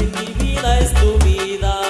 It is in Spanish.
Mi vida es tu vida.